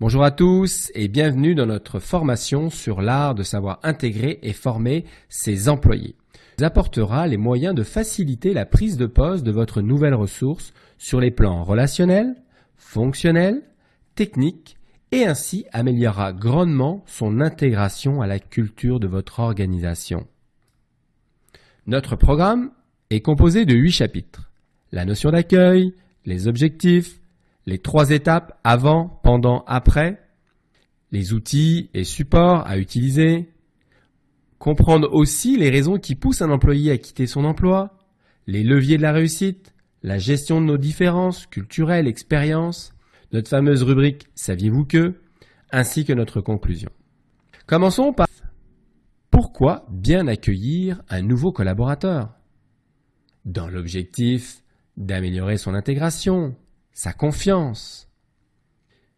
Bonjour à tous et bienvenue dans notre formation sur l'art de savoir intégrer et former ses employés. Il apportera les moyens de faciliter la prise de poste de votre nouvelle ressource sur les plans relationnels, fonctionnels, techniques et ainsi améliorera grandement son intégration à la culture de votre organisation. Notre programme est composé de huit chapitres. La notion d'accueil, les objectifs, les trois étapes avant, pendant, après, les outils et supports à utiliser, comprendre aussi les raisons qui poussent un employé à quitter son emploi, les leviers de la réussite, la gestion de nos différences culturelles, expériences, notre fameuse rubrique Saviez-vous que? ainsi que notre conclusion. Commençons par pourquoi bien accueillir un nouveau collaborateur? Dans l'objectif d'améliorer son intégration, sa confiance.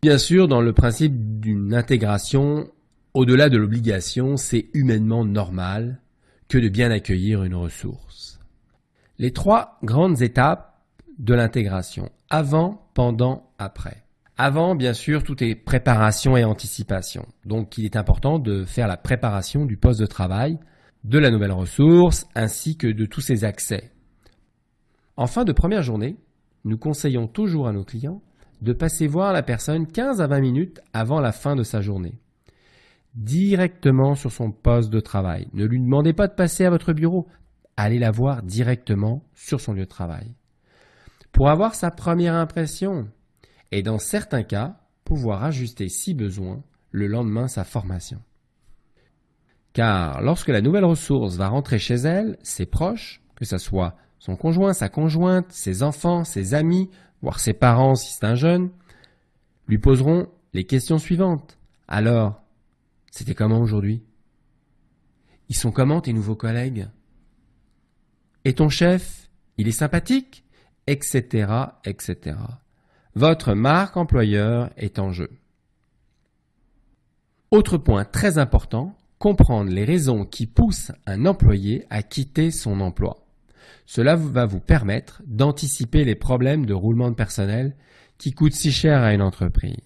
Bien sûr, dans le principe d'une intégration, au-delà de l'obligation, c'est humainement normal que de bien accueillir une ressource. Les trois grandes étapes de l'intégration, avant, pendant, après. Avant, bien sûr, tout est préparation et anticipation. Donc, il est important de faire la préparation du poste de travail, de la nouvelle ressource, ainsi que de tous ses accès. En fin de première journée, nous conseillons toujours à nos clients de passer voir la personne 15 à 20 minutes avant la fin de sa journée. Directement sur son poste de travail. Ne lui demandez pas de passer à votre bureau. Allez la voir directement sur son lieu de travail. Pour avoir sa première impression et dans certains cas, pouvoir ajuster si besoin le lendemain sa formation. Car lorsque la nouvelle ressource va rentrer chez elle, ses proches, que ce soit son conjoint, sa conjointe, ses enfants, ses amis, voire ses parents si c'est un jeune, lui poseront les questions suivantes. Alors, c'était comment aujourd'hui? Ils sont comment tes nouveaux collègues? Et ton chef Il est sympathique? Etc. etc. Votre marque employeur est en jeu. Autre point très important, comprendre les raisons qui poussent un employé à quitter son emploi. Cela va vous permettre d'anticiper les problèmes de roulement de personnel qui coûtent si cher à une entreprise.